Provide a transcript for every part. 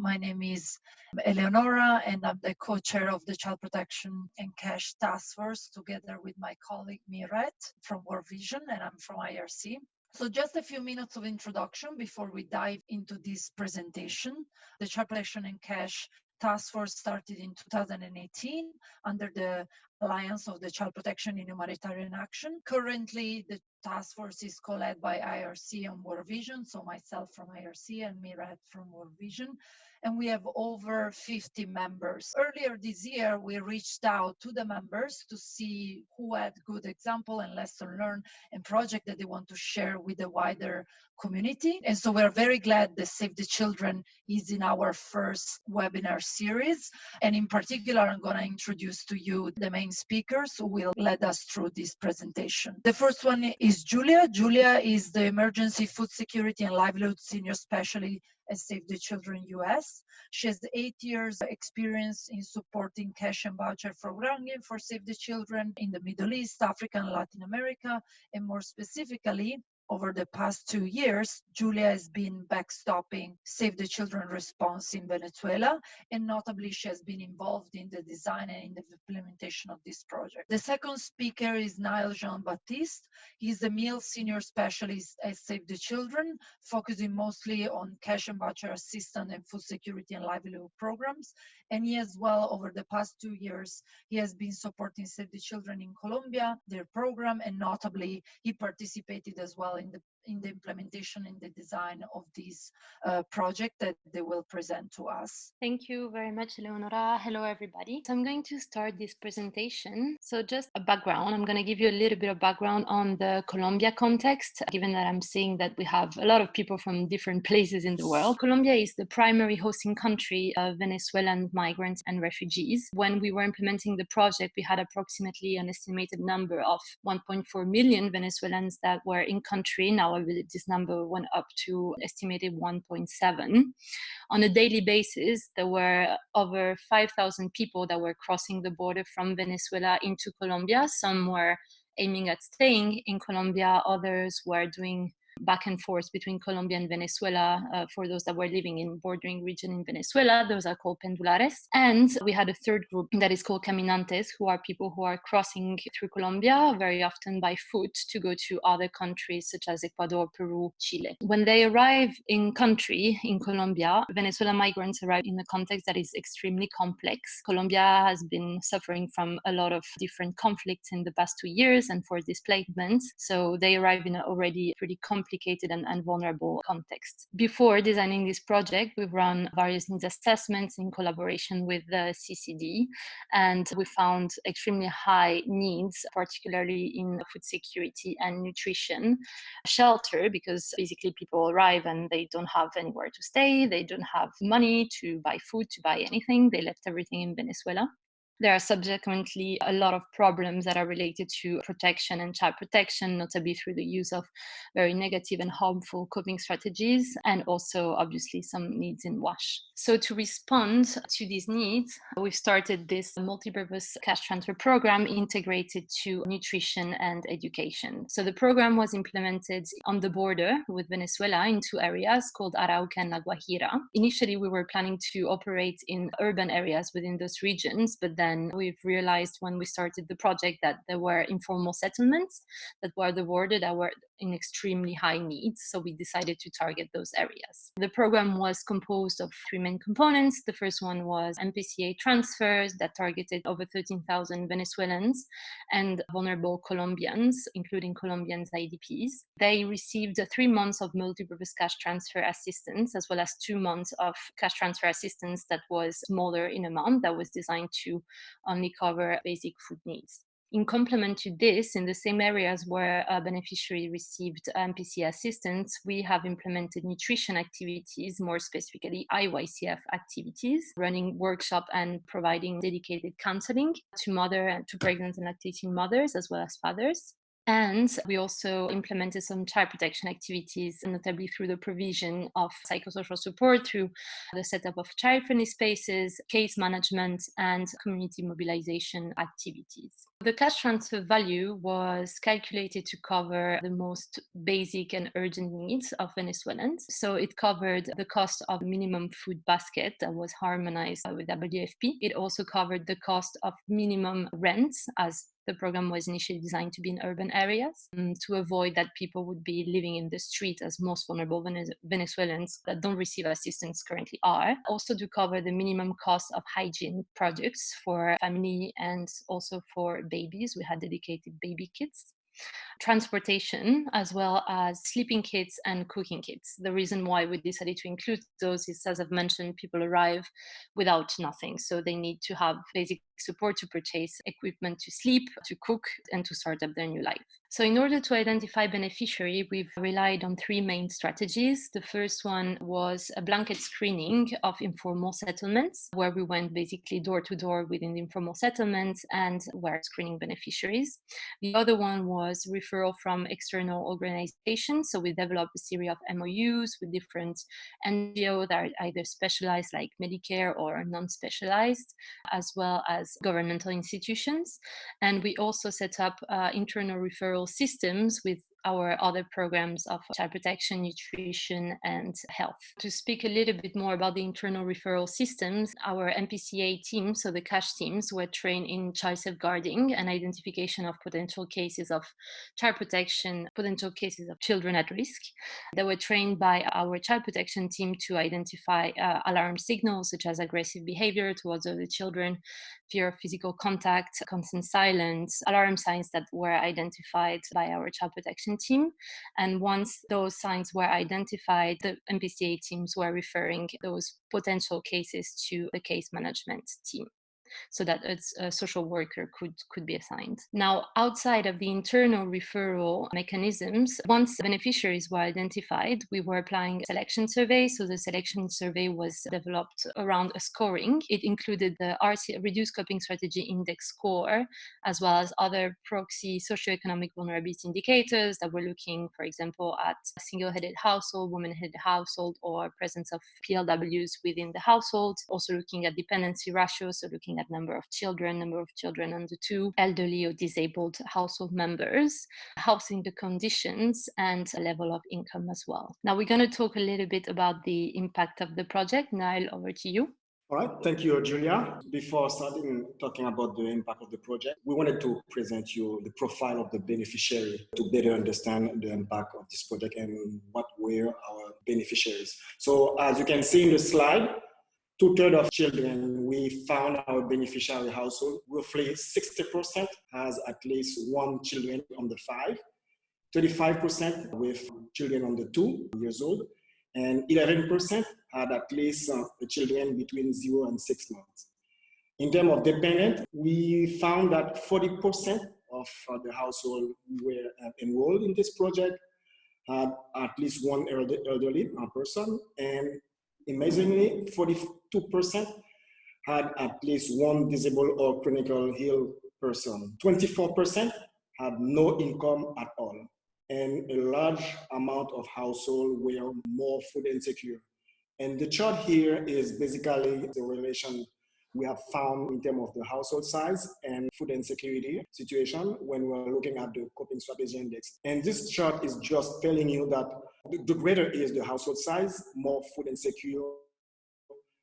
My name is Eleonora, and I'm the co chair of the Child Protection and Cash Task Force together with my colleague Miret from World Vision, and I'm from IRC. So just a few minutes of introduction before we dive into this presentation. The Child Protection and Cash Task Force started in 2018 under the Alliance of the Child Protection in Humanitarian Action. Currently, the task force is co-led by IRC and World Vision, so myself from IRC and Mirat from World Vision and we have over 50 members. Earlier this year, we reached out to the members to see who had good example and lesson learned and project that they want to share with the wider community. And so we're very glad that Save the Children is in our first webinar series. And in particular, I'm going to introduce to you the main speakers who will lead us through this presentation. The first one is Julia. Julia is the Emergency Food Security and Livelihood Senior Specialist at Save the Children US. She has eight years experience in supporting cash and voucher programming for Save the Children in the Middle East, Africa, and Latin America, and more specifically, over the past two years, Julia has been backstopping Save the Children response in Venezuela, and notably, she has been involved in the design and in the implementation of this project. The second speaker is Niall Jean Baptiste. He's the meal senior specialist at Save the Children, focusing mostly on cash and voucher assistance and food security and livelihood programs. And he as well, over the past two years, he has been supporting Save the Children in Colombia, their program, and notably, he participated as well in the in the implementation and the design of this uh, project that they will present to us. Thank you very much, Leonora. Hello, everybody. So I'm going to start this presentation. So just a background, I'm going to give you a little bit of background on the Colombia context, given that I'm seeing that we have a lot of people from different places in the world. Colombia is the primary hosting country of Venezuelan migrants and refugees. When we were implementing the project, we had approximately an estimated number of 1.4 million Venezuelans that were in country. Now this number went up to estimated 1.7. On a daily basis, there were over 5,000 people that were crossing the border from Venezuela into Colombia. Some were aiming at staying in Colombia, others were doing back and forth between Colombia and Venezuela uh, for those that were living in bordering region in Venezuela. Those are called pendulares. And we had a third group that is called caminantes, who are people who are crossing through Colombia, very often by foot, to go to other countries such as Ecuador, Peru, Chile. When they arrive in country in Colombia, Venezuelan migrants arrive in a context that is extremely complex. Colombia has been suffering from a lot of different conflicts in the past two years and for displacements. So they arrive in an already pretty complex complicated and, and vulnerable context. Before designing this project, we've run various needs assessments in collaboration with the CCD, and we found extremely high needs, particularly in food security and nutrition, shelter, because basically people arrive and they don't have anywhere to stay, they don't have money to buy food, to buy anything, they left everything in Venezuela. There are subsequently a lot of problems that are related to protection and child protection, notably through the use of very negative and harmful coping strategies, and also obviously some needs in WASH. So to respond to these needs, we've started this multi-purpose cash transfer program integrated to nutrition and education. So the program was implemented on the border with Venezuela in two areas called Arauca and La Guajira. Initially, we were planning to operate in urban areas within those regions, but then then we've realized when we started the project that there were informal settlements that were the border that were in extremely high needs. So we decided to target those areas. The program was composed of three main components. The first one was MPCA transfers that targeted over 13,000 Venezuelans and vulnerable Colombians, including Colombians IDPs. They received three months of multi-purpose cash transfer assistance, as well as two months of cash transfer assistance that was smaller in amount, that was designed to only cover basic food needs. In complement to this, in the same areas where a beneficiary received um, MPC assistance, we have implemented nutrition activities, more specifically IYCF activities, running workshop and providing dedicated counseling to mother to pregnant and lactating mothers as well as fathers. And we also implemented some child protection activities, notably through the provision of psychosocial support through the setup of child friendly spaces, case management, and community mobilization activities. The cash transfer value was calculated to cover the most basic and urgent needs of Venezuelans. So it covered the cost of minimum food basket that was harmonized with WFP. It also covered the cost of minimum rents as the program was initially designed to be in urban areas um, to avoid that people would be living in the street as most vulnerable Venezuelans that don't receive assistance currently are. Also to cover the minimum cost of hygiene products for family and also for babies. We had dedicated baby kits transportation as well as sleeping kits and cooking kits. The reason why we decided to include those is, as I've mentioned, people arrive without nothing. So they need to have basic support to purchase equipment to sleep, to cook, and to start up their new life. So, in order to identify beneficiary, we've relied on three main strategies. The first one was a blanket screening of informal settlements, where we went basically door to door within the informal settlements and were screening beneficiaries. The other one was referral from external organizations. So, we developed a series of MOUs with different NGOs that are either specialized, like Medicare, or non specialized, as well as governmental institutions. And we also set up uh, internal referral systems with our other programs of child protection, nutrition, and health. To speak a little bit more about the internal referral systems, our MPCA team, so the cash teams, were trained in child safeguarding and identification of potential cases of child protection, potential cases of children at risk. They were trained by our child protection team to identify uh, alarm signals such as aggressive behavior towards other children, fear of physical contact, constant silence, alarm signs that were identified by our child protection team. And once those signs were identified, the MPCA teams were referring those potential cases to the case management team so that a social worker could, could be assigned. Now, outside of the internal referral mechanisms, once beneficiaries were identified, we were applying a selection survey. So the selection survey was developed around a scoring. It included the RC, Reduced Coping Strategy Index score, as well as other proxy socioeconomic vulnerability indicators that were looking, for example, at single-headed household, woman-headed household, or presence of PLWs within the household. Also looking at dependency ratios, so looking at number of children, number of children under two, elderly or disabled household members, housing the conditions, and level of income as well. Now we're going to talk a little bit about the impact of the project. Niall, over to you. All right, thank you, Julia. Before starting talking about the impact of the project, we wanted to present you the profile of the beneficiary to better understand the impact of this project and what were our beneficiaries. So as you can see in the slide, two-thirds of children we found our beneficiary household, roughly 60% has at least one children under five, 35% with children under two years old, and 11% had at least uh, children between zero and six months. In terms of dependent, we found that 40% of uh, the household were uh, enrolled in this project had at least one elderly person, and amazingly, 42% had at least one disabled or chronically ill person. 24% had no income at all. And a large amount of households were more food insecure. And the chart here is basically the relation we have found in terms of the household size and food insecurity situation when we're looking at the coping strategy index. And this chart is just telling you that the greater is the household size, more food insecure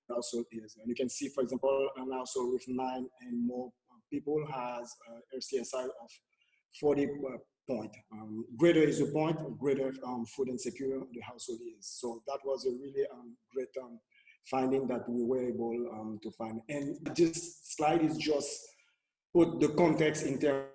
household is. And you can see, for example, an household with nine and more people has a RCSI of 40 uh, point. Um, greater is the point, greater um, food insecure the household is. So that was a really um, great um, finding that we were able um, to find. And this slide is just put the context in terms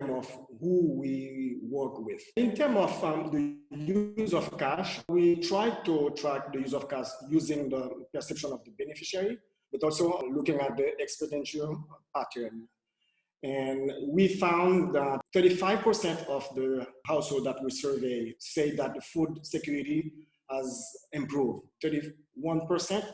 of who we work with. In terms of um, the use of cash, we try to track the use of cash using the perception of the beneficiary, but also looking at the expenditure pattern. And we found that 35% of the household that we survey say that the food security has improved. 31%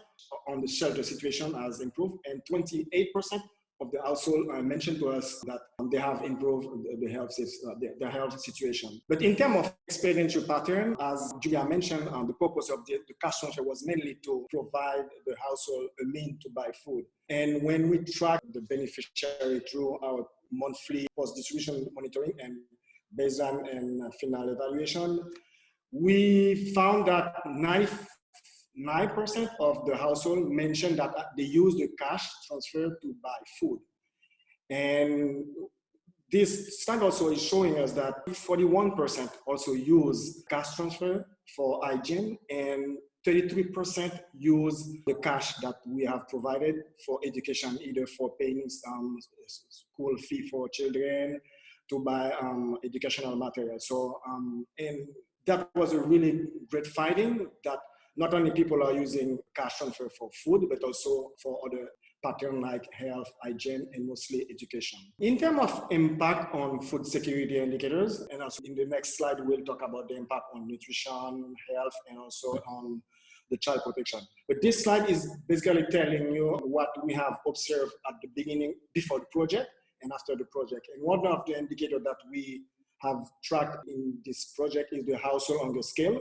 on the shelter situation has improved, and 28% of the household uh, mentioned to us that they have improved the health, uh, the, the, health situation. But in terms of expenditure pattern, as Julia mentioned, um, the purpose of the, the cash transfer was mainly to provide the household a mean to buy food. And when we track the beneficiary through our monthly post-distribution monitoring and baseline and final evaluation, we found that 99% of the household mentioned that they use the cash transfer to buy food. And this slide also is showing us that 41% also use cash transfer for hygiene and 33% use the cash that we have provided for education, either for paying um, school fee for children, to buy um, educational material. So, um, and that was a really great finding that not only people are using cash transfer for food, but also for other pattern like health, hygiene, and mostly education. In terms of impact on food security indicators, and also in the next slide, we'll talk about the impact on nutrition, health, and also on the child protection. But this slide is basically telling you what we have observed at the beginning, before the project, and after the project. And one of the indicators that we have tracked in this project is the household hunger scale.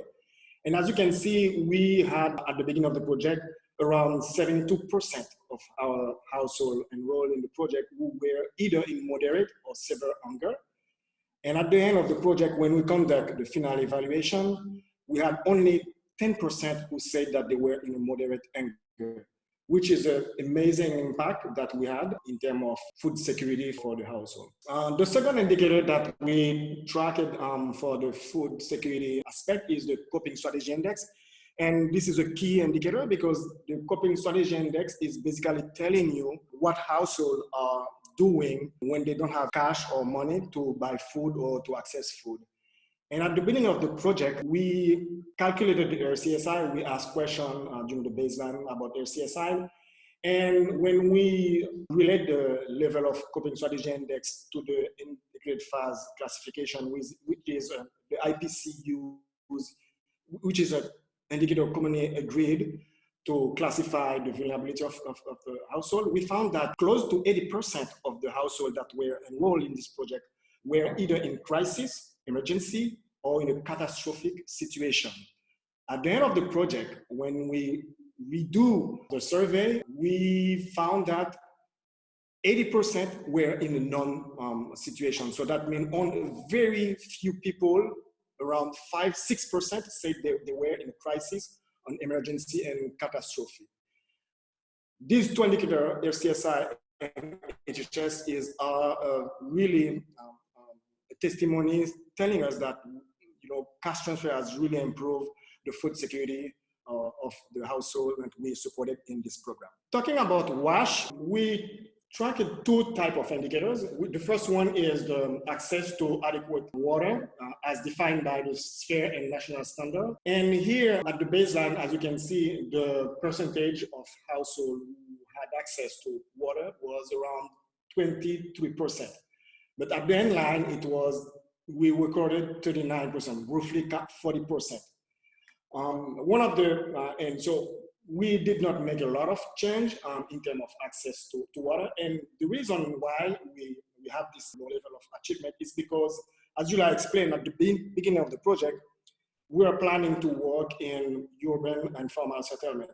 And as you can see, we had at the beginning of the project around 72% of our household enrolled in the project who were either in moderate or severe hunger. And at the end of the project, when we conduct the final evaluation, we had only 10% who said that they were in a moderate hunger, which is an amazing impact that we had in terms of food security for the household. Uh, the second indicator that we tracked um, for the food security aspect is the coping strategy index. And this is a key indicator because the coping strategy index is basically telling you what households are doing when they don't have cash or money to buy food or to access food. And at the beginning of the project, we calculated the RCSI. We asked questions uh, during the baseline about RCSI. And when we relate the level of coping strategy index to the integrated phase classification, which, is uh, the IPCU, which is an indicator commonly agreed to classify the vulnerability of, of, of the household, we found that close to 80% of the household that were enrolled in this project were either in crisis emergency or in a catastrophic situation. At the end of the project, when we redo the survey, we found that 80% were in a non um, situation. So that means only very few people, around five, 6% said they, they were in a crisis, an emergency and catastrophe. These two indicators, RCSI and HHS, is uh, uh, really um, um, testimonies telling us that you know cash transfer has really improved the food security uh, of the household that we supported in this program. Talking about WASH, we tracked two type of indicators. The first one is the access to adequate water uh, as defined by the sphere and national standard. And here at the baseline, as you can see, the percentage of household who had access to water was around 23%. But at the end line, it was we recorded 39%, roughly 40%. Um, one of the, uh, and so we did not make a lot of change um, in terms of access to, to water. And the reason why we, we have this low level of achievement is because, as Julia explained at the beginning of the project, we are planning to work in urban and formal settlement.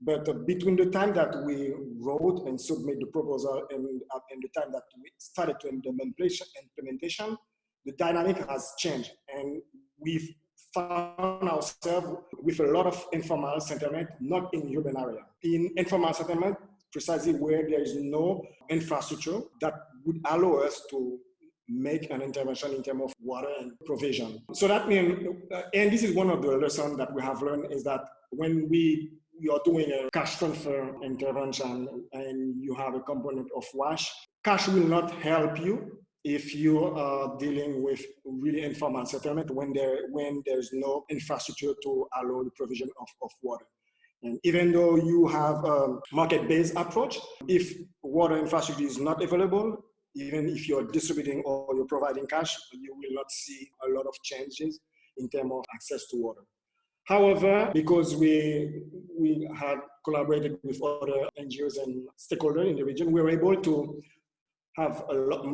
But uh, between the time that we wrote and submit the proposal and, uh, and the time that we started to implementation, implementation the dynamic has changed and we've found ourselves with a lot of informal settlement, not in urban area. In informal settlement, precisely where there is no infrastructure that would allow us to make an intervention in terms of water and provision. So that means, uh, and this is one of the lessons that we have learned is that when we we are doing a cash transfer intervention and you have a component of wash, cash will not help you if you are dealing with really informal settlement when there when there's no infrastructure to allow the provision of, of water. And even though you have a market-based approach, if water infrastructure is not available, even if you're distributing or you're providing cash, you will not see a lot of changes in terms of access to water. However, because we, we had collaborated with other NGOs and stakeholders in the region, we were able to have a lot,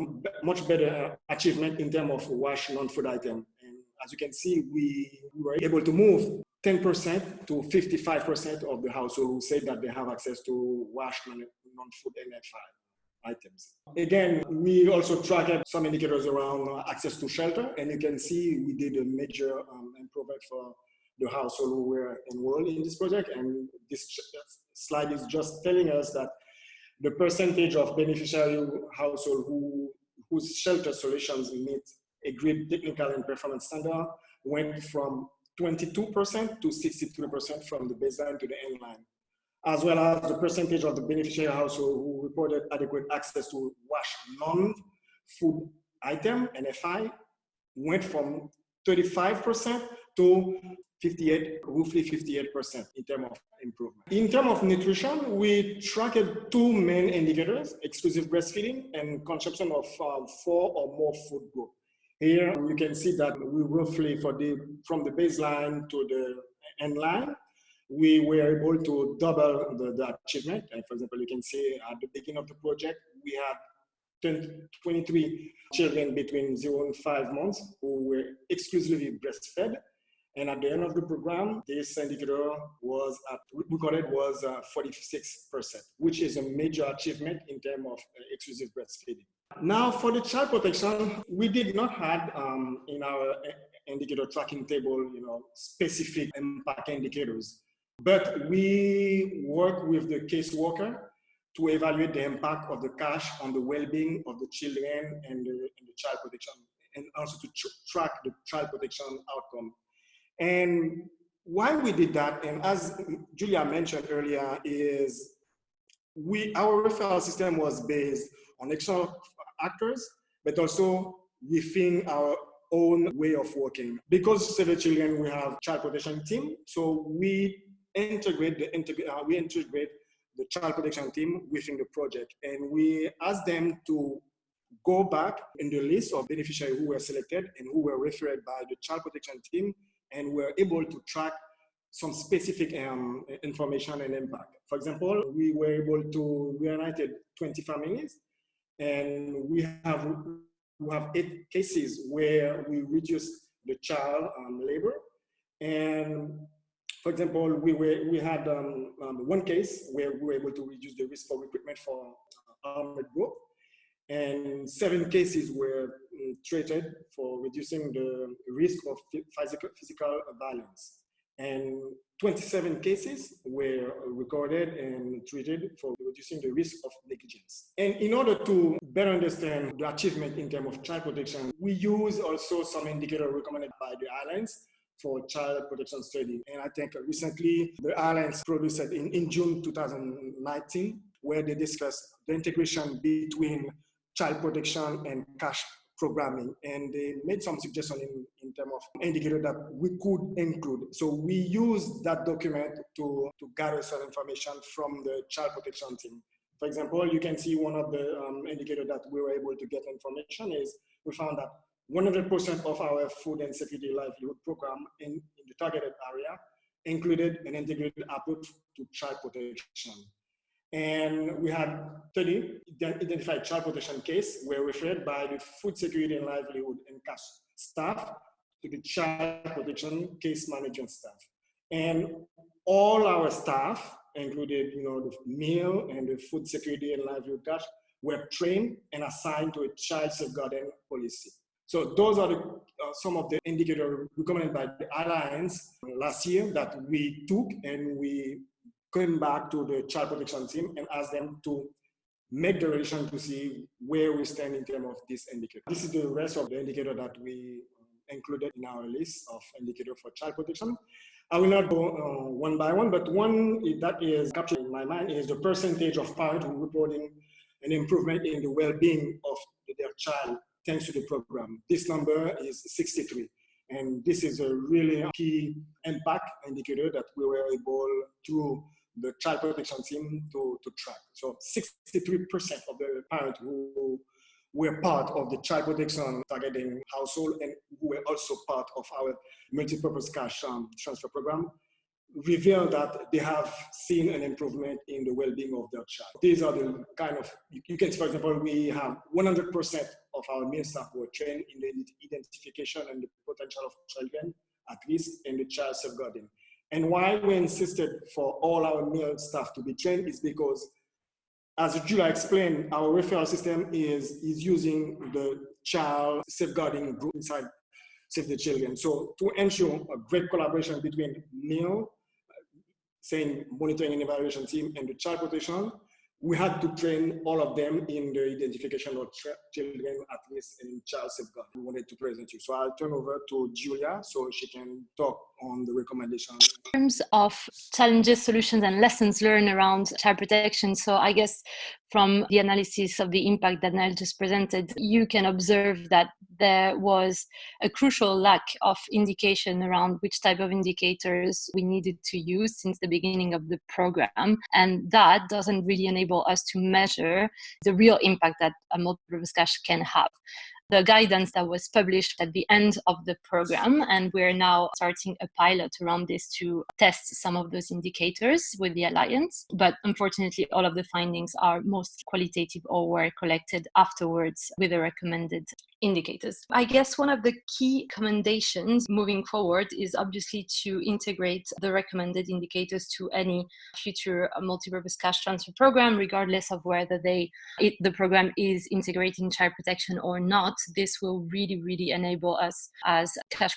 much better achievement in terms of wash non-food item. And as you can see, we were able to move 10% to 55% of the household who say that they have access to wash non-food NFI. items. Again, we also tracked some indicators around access to shelter, and you can see we did a major um, improvement for the household who were enrolled in this project. And this slide is just telling us that the percentage of beneficiary household who, whose shelter solutions meet agreed technical and performance standard went from 22% to 63% from the baseline to the end line as well as the percentage of the beneficiary household who reported adequate access to wash non-food item, NFI, went from 35% to 58, roughly 58% in terms of improvement. In terms of nutrition, we tracked two main indicators, exclusive breastfeeding and consumption of um, four or more food groups. Here you can see that we roughly for the from the baseline to the end line, we were able to double the, the achievement. And for example, you can see at the beginning of the project, we had 20, 23 children between zero and five months who were exclusively breastfed. And at the end of the program, this indicator was at, we call it was uh, 46%, which is a major achievement in terms of uh, exclusive breastfeeding. Now for the child protection, we did not have um, in our uh, indicator tracking table, you know, specific impact indicators. But we work with the caseworker to evaluate the impact of the cash on the well-being of the children and the, and the child protection, and also to tr track the child protection outcome. And why we did that, and as Julia mentioned earlier, is we our referral system was based on external actors, but also within our own way of working. Because Save the Children, we have child protection team, so we integrate the uh, we integrate the child protection team within the project, and we ask them to go back in the list of beneficiaries who were selected and who were referred by the child protection team, and we're able to track some specific um, information and impact. For example, we were able to reunited 20 families, and we have we have eight cases where we reduced the child um, labor, and for example, we, were, we had um, um, one case where we were able to reduce the risk for recruitment for armed group, and seven cases were um, treated for reducing the risk of physical, physical violence. And 27 cases were recorded and treated for reducing the risk of negligence. And in order to better understand the achievement in terms of child protection, we use also some indicators recommended by the Alliance for child protection study. And I think recently the Alliance produced in, in June 2019, where they discussed the integration between child protection and cash programming. And they made some suggestions in, in terms of indicator that we could include. So we use that document to, to gather some information from the child protection team. For example, you can see one of the um, indicators that we were able to get information is we found that 100% of our food and security livelihood program in, in, the targeted area included an integrated approach to child protection. And we had 30 identified child protection cases were referred by the food security and livelihood and cash staff to the child protection case management staff. And all our staff, included you know, the meal and the food security and livelihood cash, were trained and assigned to a child safeguarding policy. So those are the, uh, some of the indicators recommended by the Alliance last year that we took and we came back to the child protection team and asked them to make the relation to see where we stand in terms of this indicator. This is the rest of the indicator that we included in our list of indicator for child protection. I will not go uh, one by one, but one that is captured in my mind is the percentage of parents who reporting an improvement in the well-being of their child thanks to the program. This number is 63. And this is a really key impact indicator that we were able through the child protection team to, to track. So 63% of the parents who were part of the child protection targeting household and who were also part of our multi-purpose cash um, transfer program reveal that they have seen an improvement in the well-being of their child. These are the kind of, you can see, for example, we have 100% of our meal staff were trained in the identification and the potential of children at risk in the child safeguarding. And why we insisted for all our meal staff to be trained is because as Julia explained, our referral system is, is using the child safeguarding group inside Save the Children. So to ensure a great collaboration between NIL, saying monitoring and evaluation team and the child protection, we had to train all of them in the identification of children at risk and child safeguard. We wanted to present you. So I'll turn over to Julia so she can talk on the recommendation. In terms of challenges, solutions, and lessons learned around child protection, so I guess from the analysis of the impact that Nael just presented, you can observe that there was a crucial lack of indication around which type of indicators we needed to use since the beginning of the program. And that doesn't really enable us to measure the real impact that a multi-purpose cash can have the guidance that was published at the end of the program. And we're now starting a pilot around this to test some of those indicators with the Alliance. But unfortunately, all of the findings are most qualitative or were collected afterwards with the recommended indicators. I guess one of the key commendations moving forward is obviously to integrate the recommended indicators to any future uh, multi-purpose cash transfer program, regardless of whether they it, the program is integrating child protection or not. This will really, really enable us as cash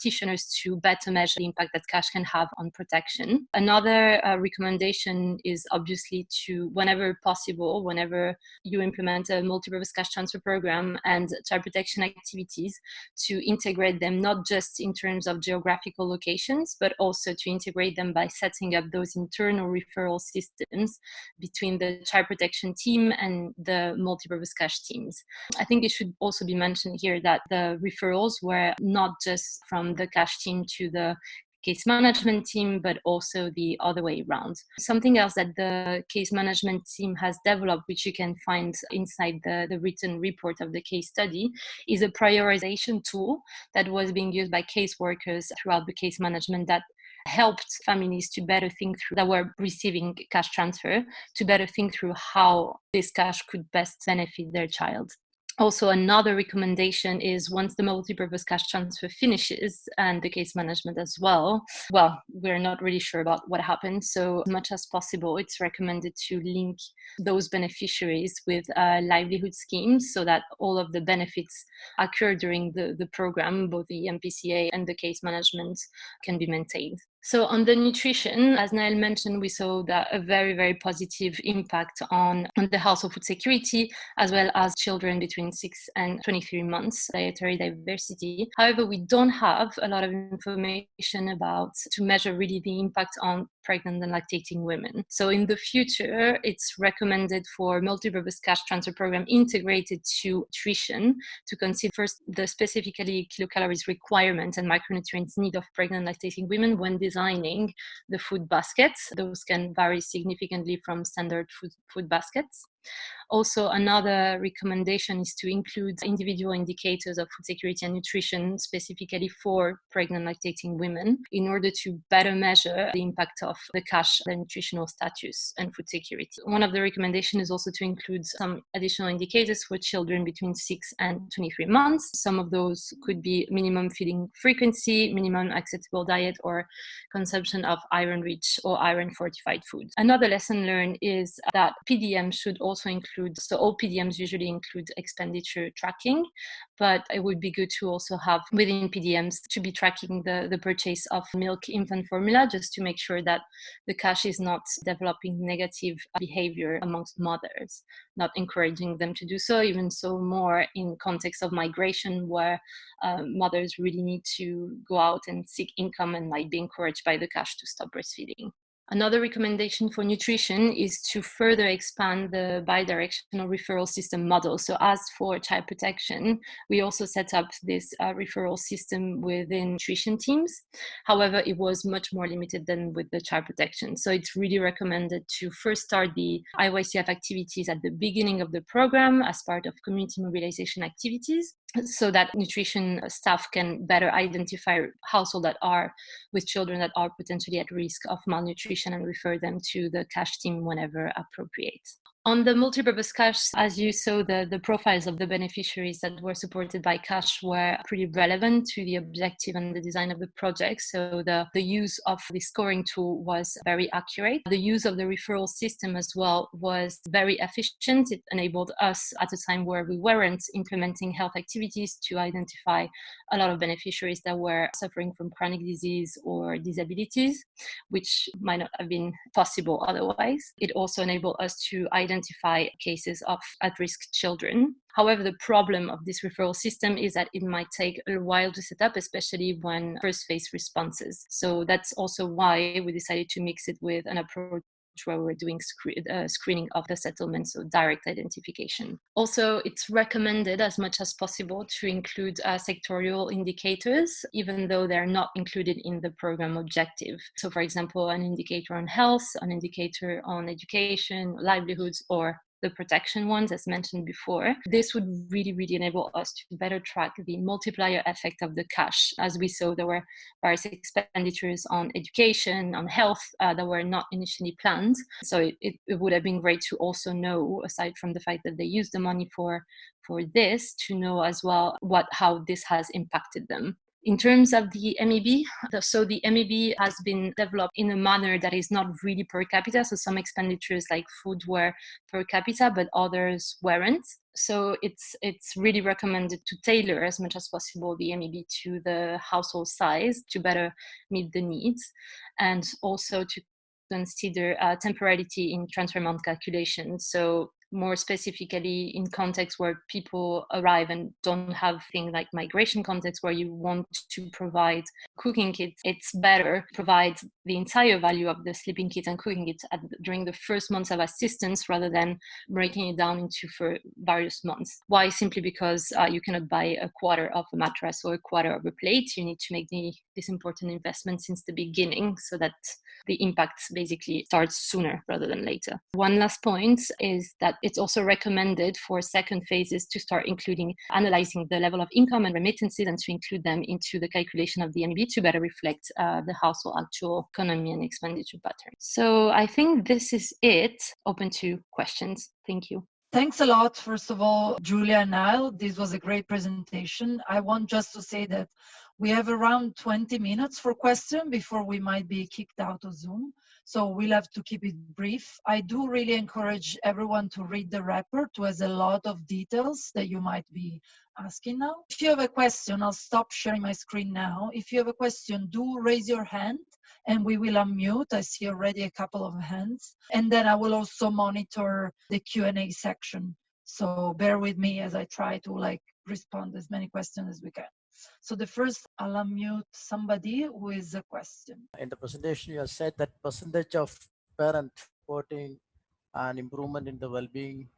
practitioners to better measure the impact that cash can have on protection. Another uh, recommendation is obviously to, whenever possible, whenever you implement a multi-purpose cash transfer program and child protection activities, to integrate them not just in terms of geographical locations, but also to integrate them by setting up those internal referral systems between the child protection team and the multi-purpose cash teams. I think it should also be mentioned here that the referrals were not just from the cash team to the case management team, but also the other way around. Something else that the case management team has developed, which you can find inside the, the written report of the case study, is a prioritization tool that was being used by caseworkers throughout the case management that helped families to better think through that were receiving cash transfer to better think through how this cash could best benefit their child also another recommendation is once the multi-purpose cash transfer finishes and the case management as well well we're not really sure about what happened. So as much as possible it's recommended to link those beneficiaries with livelihood schemes so that all of the benefits occur during the, the program both the mpca and the case management can be maintained so on the nutrition, as Nael mentioned, we saw that a very, very positive impact on, on the household food security, as well as children between 6 and 23 months, dietary diversity. However, we don't have a lot of information about to measure really the impact on pregnant and lactating women. So in the future, it's recommended for multi-purpose cash transfer program integrated to nutrition to consider first the specifically kilocalories requirement and micronutrients need of pregnant and lactating women when designing the food baskets. Those can vary significantly from standard food, food baskets. Also, another recommendation is to include individual indicators of food security and nutrition specifically for pregnant lactating women in order to better measure the impact of the cash, their nutritional status and food security. One of the recommendations is also to include some additional indicators for children between 6 and 23 months. Some of those could be minimum feeding frequency, minimum acceptable diet, or consumption of iron-rich or iron-fortified food. Another lesson learned is that PDM should also include include, so all PDMs usually include expenditure tracking, but it would be good to also have within PDMs to be tracking the, the purchase of milk infant formula just to make sure that the cash is not developing negative behavior amongst mothers, not encouraging them to do so, even so more in context of migration where uh, mothers really need to go out and seek income and might be encouraged by the cash to stop breastfeeding. Another recommendation for nutrition is to further expand the bidirectional referral system model. So as for child protection, we also set up this uh, referral system within nutrition teams. However, it was much more limited than with the child protection. So it's really recommended to first start the IYCF activities at the beginning of the program as part of community mobilization activities so that nutrition staff can better identify households that are with children that are potentially at risk of malnutrition and refer them to the cash team whenever appropriate. On the multi-purpose cash, as you saw, the, the profiles of the beneficiaries that were supported by cash were pretty relevant to the objective and the design of the project. So the, the use of the scoring tool was very accurate. The use of the referral system as well was very efficient. It enabled us at a time where we weren't implementing health activities to identify a lot of beneficiaries that were suffering from chronic disease or disabilities, which might not have been possible otherwise. It also enabled us to identify identify cases of at risk children. However, the problem of this referral system is that it might take a while to set up, especially when first phase responses. So that's also why we decided to mix it with an approach where we're doing uh, screening of the settlement, so direct identification. Also, it's recommended as much as possible to include uh, sectorial indicators, even though they're not included in the program objective. So, for example, an indicator on health, an indicator on education, livelihoods, or the protection ones, as mentioned before. This would really, really enable us to better track the multiplier effect of the cash. As we saw, there were various expenditures on education, on health uh, that were not initially planned. So it, it, it would have been great to also know, aside from the fact that they use the money for for this, to know as well what how this has impacted them. In terms of the MEB, so the MEB has been developed in a manner that is not really per capita. So some expenditures like food were per capita, but others weren't. So it's it's really recommended to tailor as much as possible the MEB to the household size to better meet the needs, and also to consider uh, temporality in transfer amount calculation. So more specifically in contexts where people arrive and don't have things like migration context where you want to provide cooking kits it's better provide the entire value of the sleeping kits and cooking kits at, during the first months of assistance rather than breaking it down into for various months. Why? Simply because uh, you cannot buy a quarter of a mattress or a quarter of a plate. You need to make the, this important investment since the beginning so that the impact basically starts sooner rather than later. One last point is that it's also recommended for second phases to start including analyzing the level of income and remittances and to include them into the calculation of the MEB to better reflect uh, the household actual economy and expenditure pattern. So I think this is it. Open to questions. Thank you. Thanks a lot, first of all, Julia and Niall. This was a great presentation. I want just to say that we have around 20 minutes for question before we might be kicked out of Zoom. So we'll have to keep it brief. I do really encourage everyone to read the report, who has a lot of details that you might be asking now. If you have a question, I'll stop sharing my screen now. If you have a question, do raise your hand and we will unmute. I see already a couple of hands. And then I will also monitor the Q&A section. So bear with me as I try to like respond as many questions as we can. So the first, I'll unmute somebody who is a question. In the presentation, you have said that percentage of parent reporting an improvement in the well-being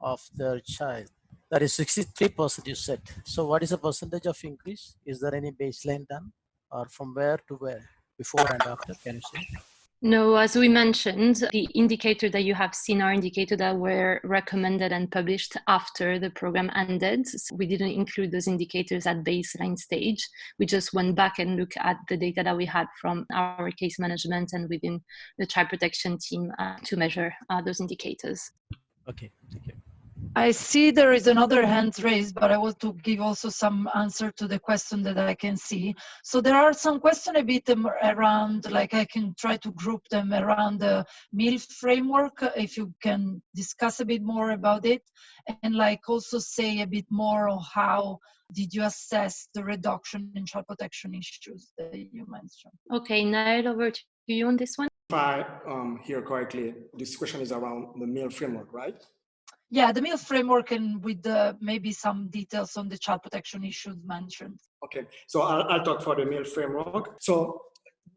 of their child. That is 63% you said. So what is the percentage of increase? Is there any baseline done or from where to where, before and after, can you say? No, as we mentioned, the indicator that you have seen are indicators that were recommended and published after the program ended. So we didn't include those indicators at baseline stage. We just went back and looked at the data that we had from our case management and within the child protection team uh, to measure uh, those indicators. Okay, thank you. I see there is another hand raised, but I want to give also some answer to the question that I can see. So there are some questions a bit around, like I can try to group them around the meal framework, if you can discuss a bit more about it, and like also say a bit more on how did you assess the reduction in child protection issues that you mentioned? Okay, now over to you on this one. If I um, hear correctly, this question is around the meal framework, right? Yeah, the meal framework and with the, maybe some details on the child protection issues mentioned. Okay, so I'll, I'll talk for the meal framework. So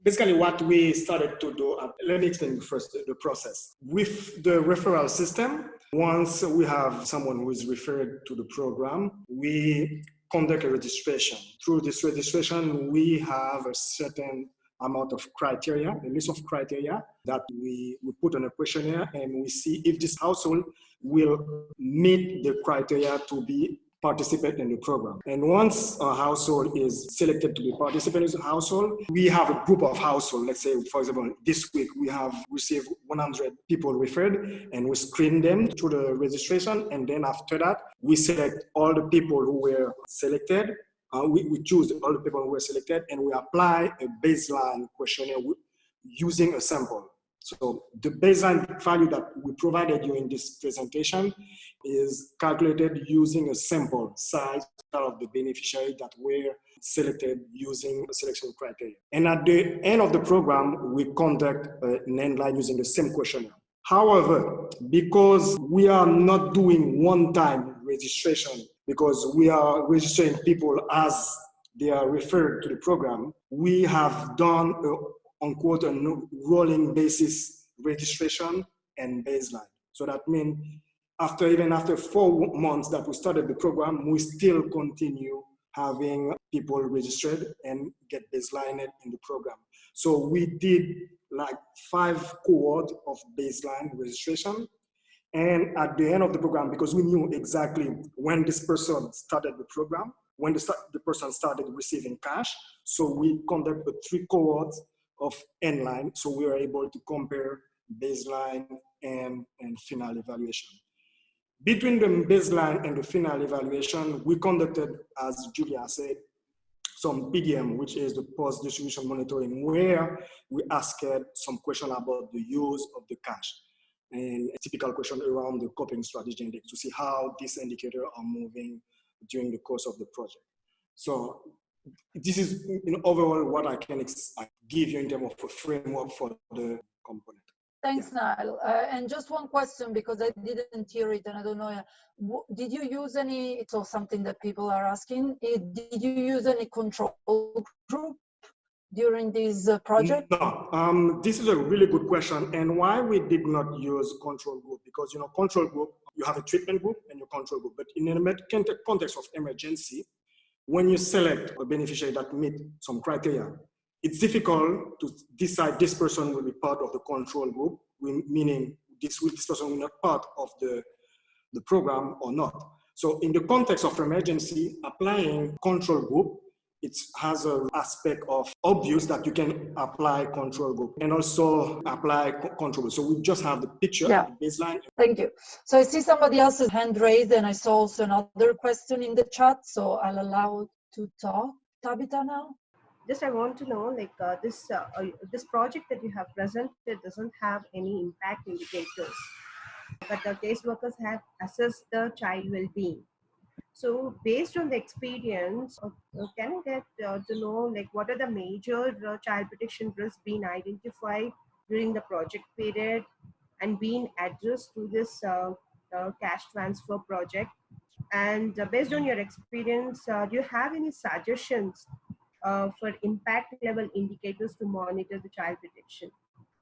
basically what we started to do, uh, let me explain first the, process. With the referral system, once we have someone who is referred to the program, we conduct a registration. Through this registration, we have a certain amount of criteria, a list of criteria that we, we put on a questionnaire and we see if this household will meet the criteria to be participate in the program. And once a household is selected to be participant in the household, we have a group of household. Let's say, for example, this week we have received 100 people referred and we screen them through the registration. And then after that, we select all the people who were selected. Uh, we, we choose all the people who were selected and we apply a baseline questionnaire using a sample. So the baseline value that we provided you in this presentation is calculated using a sample size of the beneficiary that were selected using selection criteria. And at the end of the program, we conduct an end line using the same questionnaire. However, because we are not doing one-time registration, because we are registering people as they are referred to the program, we have done a unquote a rolling basis registration and baseline. So that means after even after four months that we started the program, we still continue having people registered and get baselined in the program. So we did like five cohort of baseline registration. And at the end of the program, because we knew exactly when this person started the program, when the, the person started receiving cash, so we conducted three cohorts of endline. So we were able to compare baseline and, and final evaluation. Between the baseline and the final evaluation, we conducted, as Julia said, some PDM, which is the post-distribution monitoring, where we asked some question about the use of the cash and a typical question around the coping strategy index to see how these indicators are moving during the course of the project. So this is in overall what I can give you in terms of a framework for the component. Thanks, yeah. Niall. Uh, and just one question because I didn't hear it and I don't know. Did you use any, it's also something that people are asking, did you use any control group during this uh, project? No, um, this is a really good question. And why we did not use control group? Because, you know, control group, you have a treatment group and your control group. But in a context of emergency, when you select a beneficiary that meet some criteria, it's difficult to decide this person will be part of the control group, meaning this, this person will not part of the, the program or not. So in the context of emergency, applying control group it has an aspect of obvious that you can apply control group and also apply control. So we just have the picture, yeah. the baseline. Thank you. So I see somebody else's hand raised and I saw also another question in the chat. So I'll allow to talk. Tabitha now? Just I want to know, like uh, this uh, uh, this project that you have presented doesn't have any impact indicators, but the caseworkers have assessed the child well-being so based on the experience, uh, can I get uh, to know like what are the major uh, child protection risks being identified during the project period and being addressed through this cash transfer project? And based on your experience, do you have any suggestions for impact level indicators to monitor the child protection?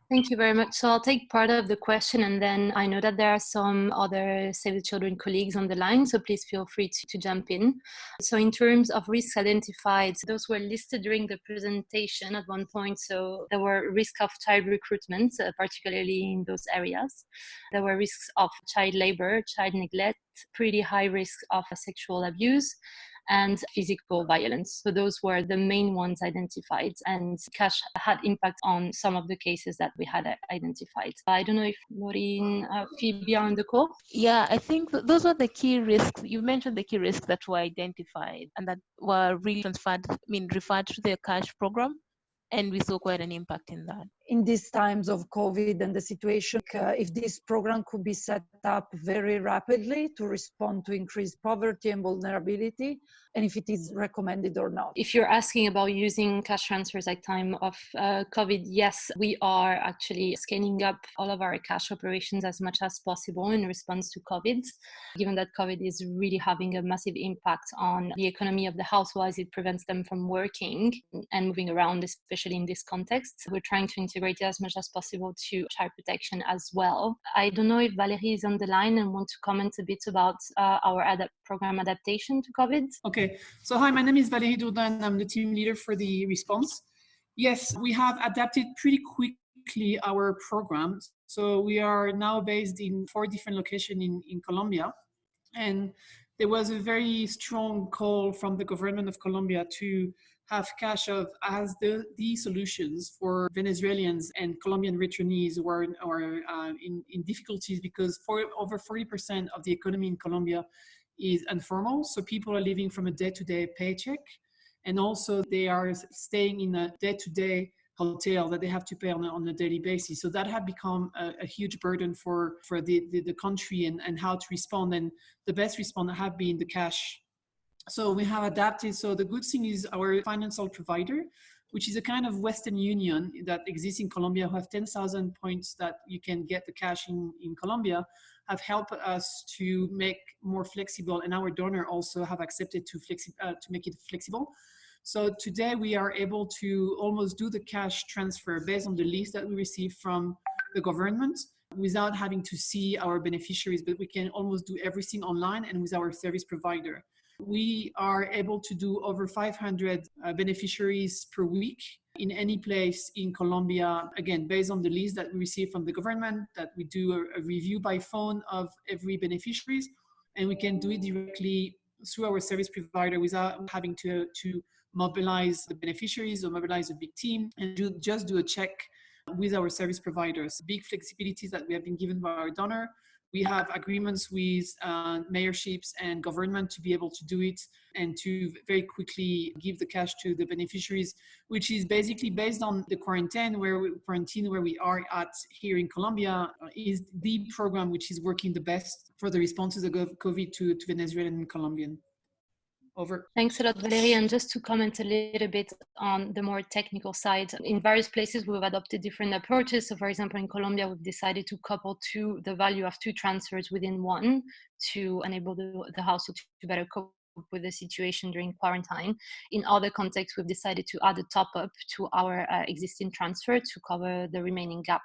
Thank you very much. So I'll take part of the question and then I know that there are some other Save the Children colleagues on the line, so please feel free to, to jump in. So in terms of risks identified, those were listed during the presentation at one point. So there were risks of child recruitment, uh, particularly in those areas. There were risks of child labor, child neglect, pretty high risk of sexual abuse, and physical violence. So those were the main ones identified and cash had impact on some of the cases that we had identified. I don't know if Maureen, uh, Phoebe on the call. Yeah, I think th- those were the key risks. You mentioned the key risks that were identified and that were really transferred, I mean, referred to the cash program and we saw quite an impact in that. In these times of COVID and the situation, uh, if this program could be set up very rapidly to respond to increased poverty and vulnerability, and if it is recommended or not. If you're asking about using cash transfers at time of uh, COVID, yes, we are actually scaling up all of our cash operations as much as possible in response to COVID, given that COVID is really having a massive impact on the economy of the household as it prevents them from working and moving around, especially in this context. We're trying to integrate it as much as possible to child protection as well. I don't know if Valerie is on the line and want to comment a bit about uh, our program adaptation to COVID. Okay, so hi, my name is Valerie Dourdin and I'm the team leader for the response. Yes, we have adapted pretty quickly our program. So we are now based in four different locations in, in Colombia. And there was a very strong call from the government of Colombia to have cash of as the, the solutions for Venezuelans and Colombian returnees who are, are uh, in, in difficulties because for over 40% of the economy in Colombia is informal. So people are living from a day-to-day -day paycheck. And also they are staying in a day-to-day -day hotel that they have to pay on a, on a daily basis. So that had become a, a huge burden for, for the, the, the, country and, and how to respond. And the best response have been the cash so we have adapted. So the good thing is our financial provider, which is a kind of Western Union that exists in Colombia, who have 10,000 points that you can get the cash in, in Colombia, have helped us to make more flexible, and our donor also have accepted to, flexi uh, to make it flexible. So today we are able to almost do the cash transfer based on the list that we receive from the government without having to see our beneficiaries, but we can almost do everything online and with our service provider we are able to do over 500 uh, beneficiaries per week in any place in Colombia, again, based on the list that we receive from the government, that we do a, a review by phone of every beneficiaries, and we can do it directly through our service provider without having to, to mobilize the beneficiaries or mobilize a big team and do, just do a check with our service providers. Big flexibilities that we have been given by our donor we have agreements with uh, mayorships and government to be able to do it and to very quickly give the cash to the beneficiaries, which is basically based on the quarantine where we, quarantine where we are at here in Colombia uh, is the program which is working the best for the responses of COVID to, to Venezuelan and Colombian. Over. Thanks a lot, Valerie. And just to comment a little bit on the more technical side, in various places we've adopted different approaches. So, for example, in Colombia, we've decided to couple two the value of two transfers within one to enable the, the household to better cope with the situation during quarantine. In other contexts, we've decided to add a top up to our uh, existing transfer to cover the remaining gap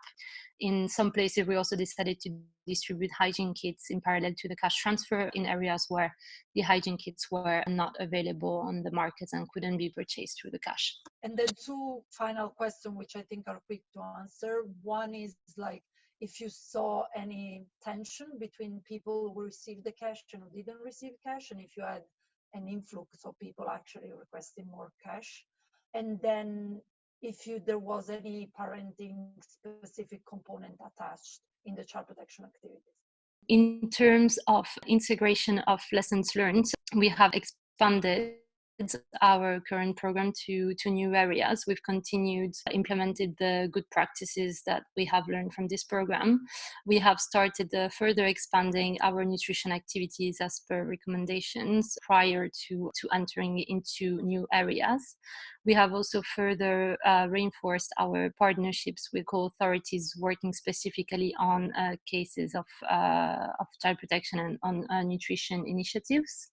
in some places, we also decided to distribute hygiene kits in parallel to the cash transfer in areas where the hygiene kits were not available on the markets and couldn't be purchased through the cash. And then two final questions, which I think are quick to answer. One is like, if you saw any tension between people who received the cash and who didn't receive cash, and if you had an influx of people actually requesting more cash. And then if you, there was any parenting specific component attached in the child protection activities. In terms of integration of lessons learned, we have expanded our current program to, to new areas. We've continued implemented the good practices that we have learned from this program. We have started uh, further expanding our nutrition activities as per recommendations prior to, to entering into new areas. We have also further uh, reinforced our partnerships with co-authorities working specifically on uh, cases of, uh, of child protection and on uh, nutrition initiatives.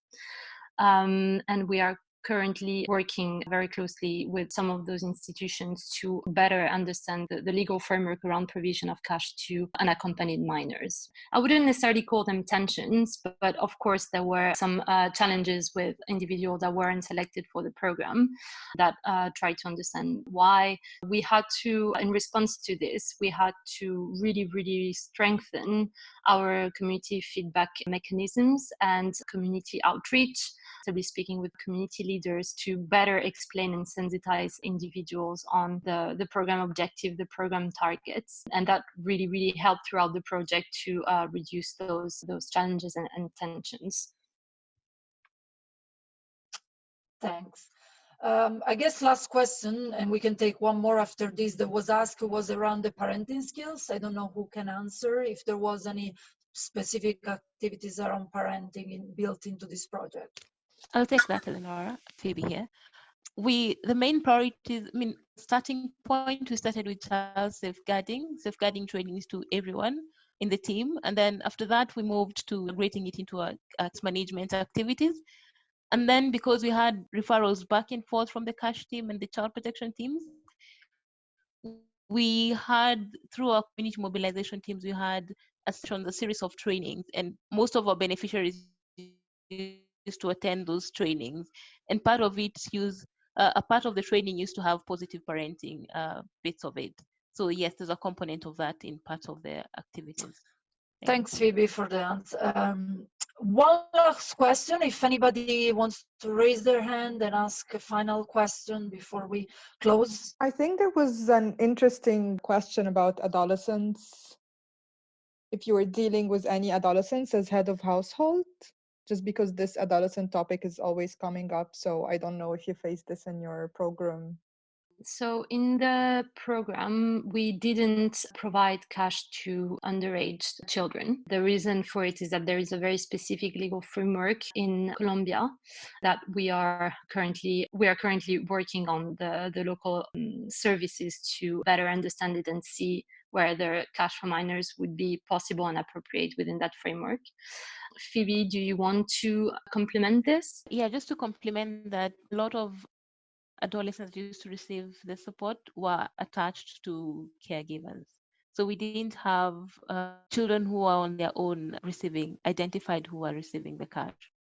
Um, and we are currently working very closely with some of those institutions to better understand the, the, legal framework around provision of cash to unaccompanied minors. I wouldn't necessarily call them tensions, but, but of course there were some uh, challenges with individuals that weren't selected for the program that uh, tried to understand why. We had to, in response to this, we had to really, really strengthen our community feedback mechanisms and community outreach, be speaking with community leaders to better explain and sensitize individuals on the, the program objective, the program targets. And that really, really helped throughout the project to uh, reduce those, those challenges and, and tensions. Thanks. Um, I guess last question, and we can take one more after this, that was asked was around the parenting skills. I don't know who can answer if there was any specific activities around parenting in, built into this project. I'll take that, Eleonora. Phoebe here. We the main priorities. I mean, starting point. We started with child safeguarding, safeguarding trainings to everyone in the team, and then after that, we moved to integrating it into our management activities. And then because we had referrals back and forth from the cash team and the child protection teams, we had through our community mobilization teams, we had a, a series of trainings, and most of our beneficiaries to attend those trainings. And part of it use uh, a part of the training used to have positive parenting uh, bits of it. So yes, there's a component of that in part of the activities. Thanks, Phoebe, for the answer. Um, one last question, if anybody wants to raise their hand and ask a final question before we close. I think there was an interesting question about adolescents. If you were dealing with any adolescents as head of household, just because this adolescent topic is always coming up. So I don't know if you face this in your program. So, in the program, we didn't provide cash to underage children. The reason for it is that there is a very specific legal framework in Colombia that we are currently we are currently working on the, the local um, services to better understand it and see whether cash for minors would be possible and appropriate within that framework. Phoebe, do you want to complement this? Yeah, just to complement that, a lot of adolescents used to receive the support were attached to caregivers. So we didn't have uh, children who are on their own receiving, identified who are receiving the cash.